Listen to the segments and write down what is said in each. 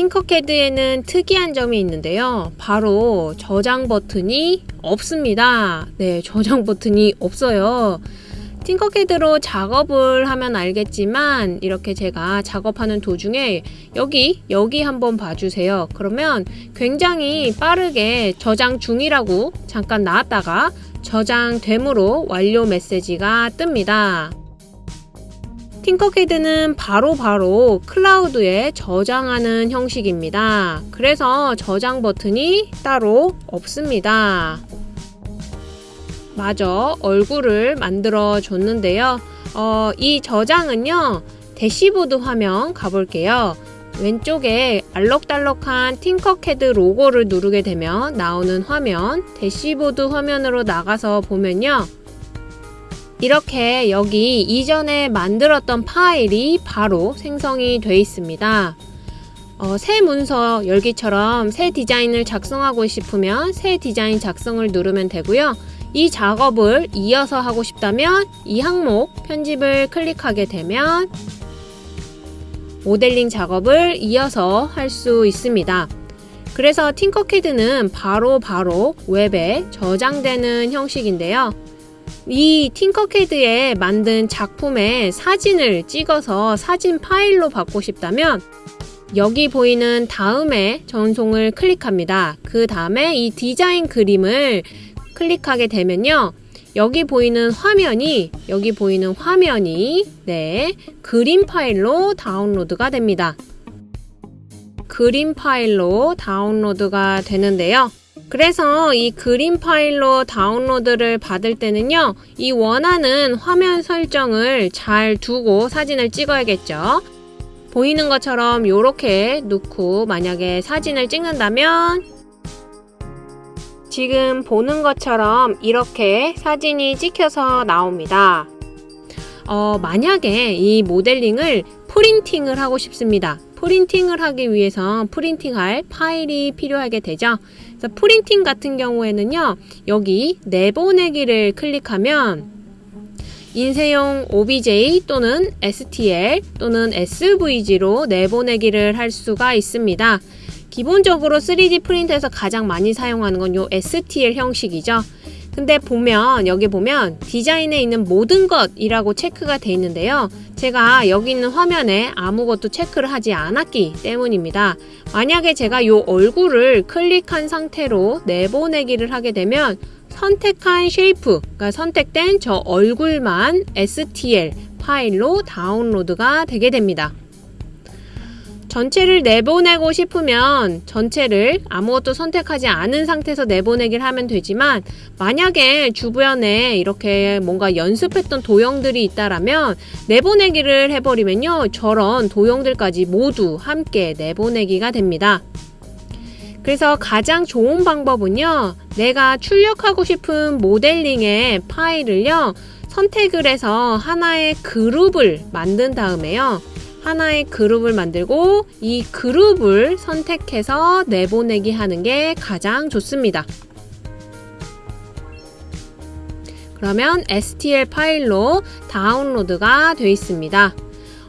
팅커캐드에는 특이한 점이 있는데요. 바로 저장 버튼이 없습니다. 네, 저장 버튼이 없어요. 팅커캐드로 작업을 하면 알겠지만 이렇게 제가 작업하는 도중에 여기 여기 한번 봐주세요. 그러면 굉장히 빠르게 저장 중이라고 잠깐 나왔다가 저장됨으로 완료 메시지가 뜹니다. 팅커캐드는 바로바로 클라우드에 저장하는 형식입니다. 그래서 저장 버튼이 따로 없습니다. 마저 얼굴을 만들어 줬는데요. 어, 이 저장은요. 대시보드 화면 가볼게요. 왼쪽에 알록달록한 팅커캐드 로고를 누르게 되면 나오는 화면 대시보드 화면으로 나가서 보면요. 이렇게 여기 이전에 만들었던 파일이 바로 생성이 되어 있습니다. 어, 새 문서 열기처럼 새 디자인을 작성하고 싶으면 새 디자인 작성을 누르면 되고요. 이 작업을 이어서 하고 싶다면 이 항목 편집을 클릭하게 되면 모델링 작업을 이어서 할 수 있습니다. 그래서 팅커캐드는 바로바로 바로 웹에 저장되는 형식인데요. 이 팅커캐드에 만든 작품의 사진을 찍어서 사진 파일로 받고 싶다면 여기 보이는 다음에 전송을 클릭합니다. 그 다음에 이 디자인 그림을 클릭하게 되면요. 여기 보이는 화면이 여기 보이는 화면이 네 그림 파일로 다운로드가 됩니다. 그림 파일로 다운로드가 되는데요. 그래서 이 그림 파일로 다운로드를 받을 때는요. 이 원하는 화면 설정을 잘 두고 사진을 찍어야겠죠. 보이는 것처럼 이렇게 놓고 만약에 사진을 찍는다면 지금 보는 것처럼 이렇게 사진이 찍혀서 나옵니다. 어, 만약에 이 모델링을 프린팅을 하고 싶습니다. 프린팅을 하기 위해서 프린팅할 파일이 필요하게 되죠. 그래서 프린팅 같은 경우에는요. 여기 내보내기를 클릭하면 인쇄용 OBJ 또는 STL 또는 SVG로 내보내기를 할 수가 있습니다. 기본적으로 3D 프린터에서 가장 많이 사용하는 건 요 STL 형식이죠. 근데 보면 여기 보면 디자인에 있는 모든 것이라고 체크가 되어 있는데요. 제가 여기 있는 화면에 아무것도 체크를 하지 않았기 때문입니다. 만약에 제가 이 얼굴을 클릭한 상태로 내보내기를 하게 되면 선택한 shape, 그러니까 선택된 저 얼굴만 STL 파일로 다운로드가 되게 됩니다. 전체를 내보내고 싶으면 전체를 아무것도 선택하지 않은 상태에서 내보내기를 하면 되지만 만약에 주변에 이렇게 뭔가 연습했던 도형들이 있다라면 내보내기를 해버리면요 저런 도형들까지 모두 함께 내보내기가 됩니다. 그래서 가장 좋은 방법은요 내가 출력하고 싶은 모델링의 파일을요 선택을 해서 하나의 그룹을 만든 다음에요 하나의 그룹을 만들고 이 그룹을 선택해서 내보내기 하는 게 가장 좋습니다. 그러면 STL 파일로 다운로드가 되어 있습니다.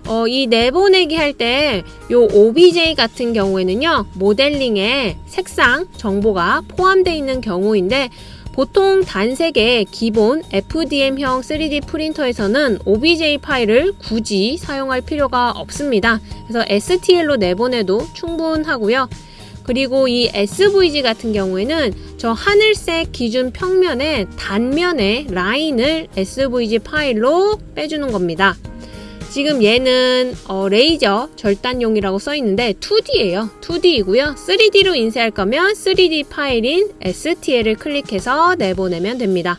어, 이 내보내기 할 때 이 OBJ 같은 경우에는요 모델링에 색상 정보가 포함되어 있는 경우인데 보통 단색의 기본 FDM형 3D 프린터에서는 OBJ 파일을 굳이 사용할 필요가 없습니다. 그래서 STL로 내보내도 충분하고요. 그리고 이 SVG 같은 경우에는 저 하늘색 기준 평면의 단면의 라인을 SVG 파일로 빼주는 겁니다. 지금 얘는 어, 레이저 절단용이라고 써 있는데 2D예요. 2D이고요. 3D로 인쇄할 거면 3D 파일인 STL을 클릭해서 내보내면 됩니다.